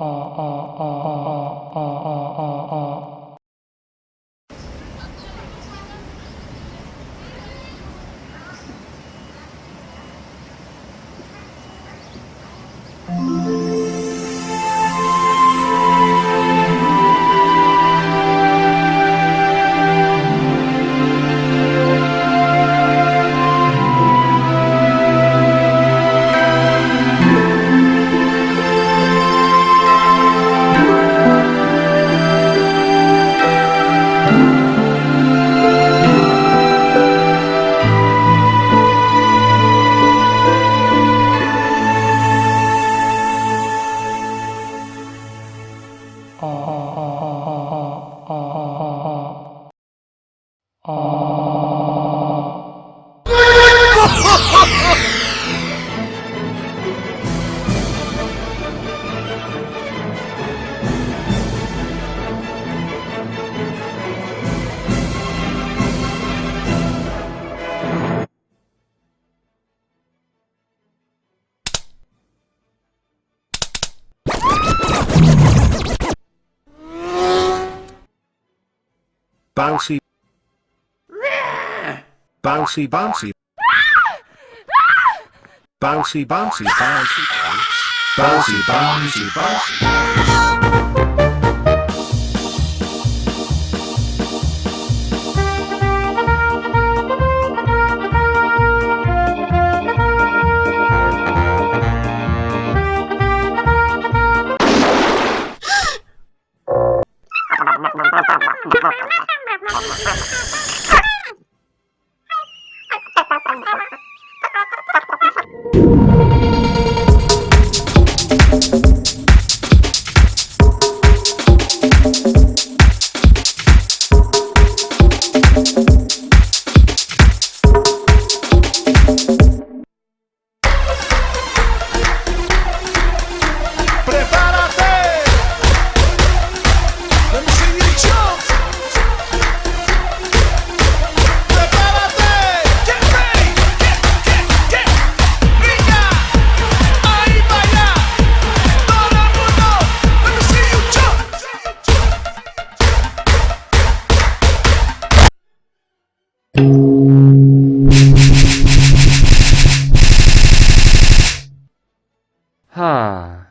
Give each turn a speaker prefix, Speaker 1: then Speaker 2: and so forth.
Speaker 1: uh, uh, Bouncy. Bouncy bouncy. Bouncy bouncy bouncy bounce. Bouncy bouncy bouncy bounce. Ha.